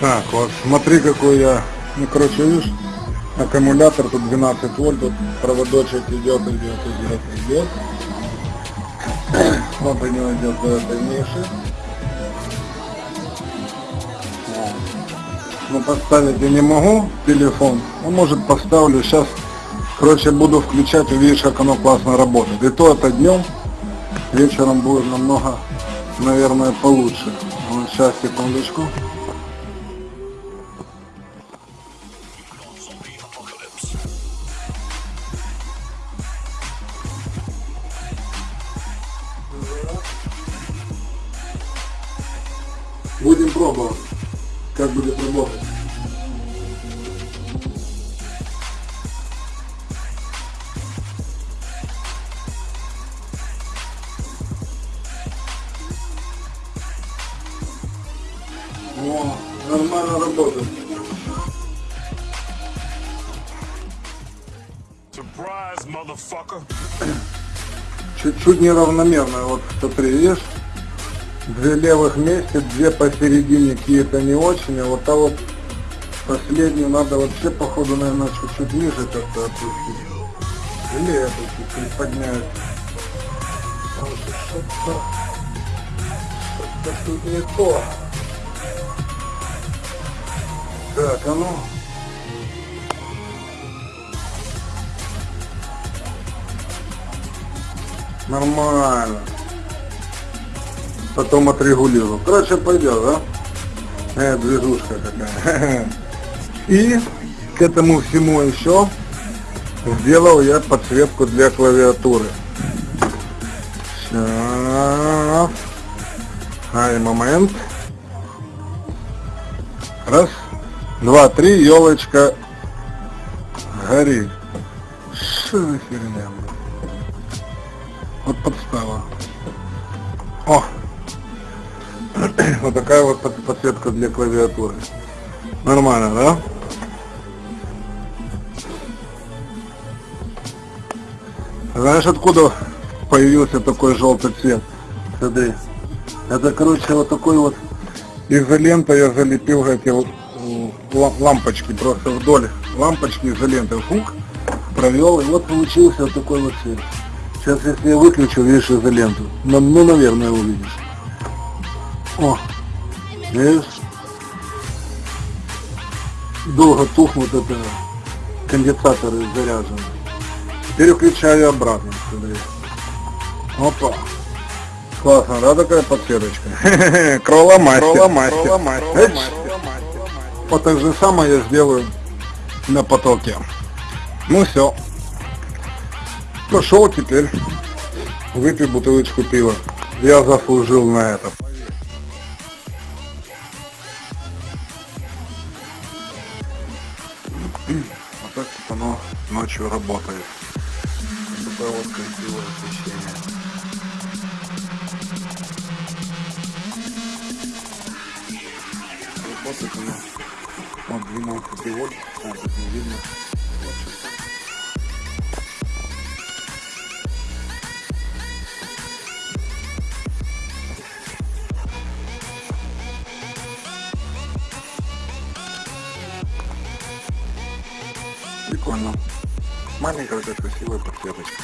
Так, вот смотри какой я, ну короче видишь, аккумулятор тут 12 вольт, тут проводочек идет, идет, идет, идет. Вот у него идет до этой ниши. Но поставить я не могу телефон, ну может поставлю, сейчас, короче буду включать, увидишь как оно классно работает. И то это днем, вечером будет намного, наверное, получше. Вот сейчас, секундочку. Будем пробовать, как будет работать. О, нормально работает. Чуть-чуть неравномерно, вот смотри, видишь? Две левых вместе, две посередине какие-то не очень, а вот та вот последнюю надо вообще походу, наверное, чуть-чуть ниже как-то опустить. Или это чуть-чуть поднять. Потому что Что-то что-то тут не то. Так, а ну. Нормально. Потом отрегулирую. Короче, пойдет, да? Э, движушка такая. И к этому всему еще сделал я подсветку для клавиатуры. Сейчас. Ай, момент. Раз, два, три, елочка горит. Что за херня? Вот подстава. О! Вот такая вот под- подсветка для клавиатуры. Нормально, да? Знаешь, откуда появился такой желтый цвет? Смотри. Это, короче, вот такой вот изолентой я залепил эти вот лампочки просто вдоль лампочки изолентой. Фук, провел, и вот получился вот такой вот цвет. Сейчас, если я выключу, видишь изоленту, ну, ну, наверное, увидишь. О, видишь? Долго тухнут это конденсаторы заряжены. Переключаю обратно, смотри. Опа. Классно, да, такая подсветочка? Кроломастер. Кроломастер. Вот так же самое я сделаю на потоке. Ну все. Пошел теперь. Выпей бутылочку пива. Я заслужил на это. Вот так вот оно ночью работает. Такое вот красивое освещение. Работает оно. Вот 12 вольт. А, тут не видно. Прикольно. Маленькая такая красивая подсветочка.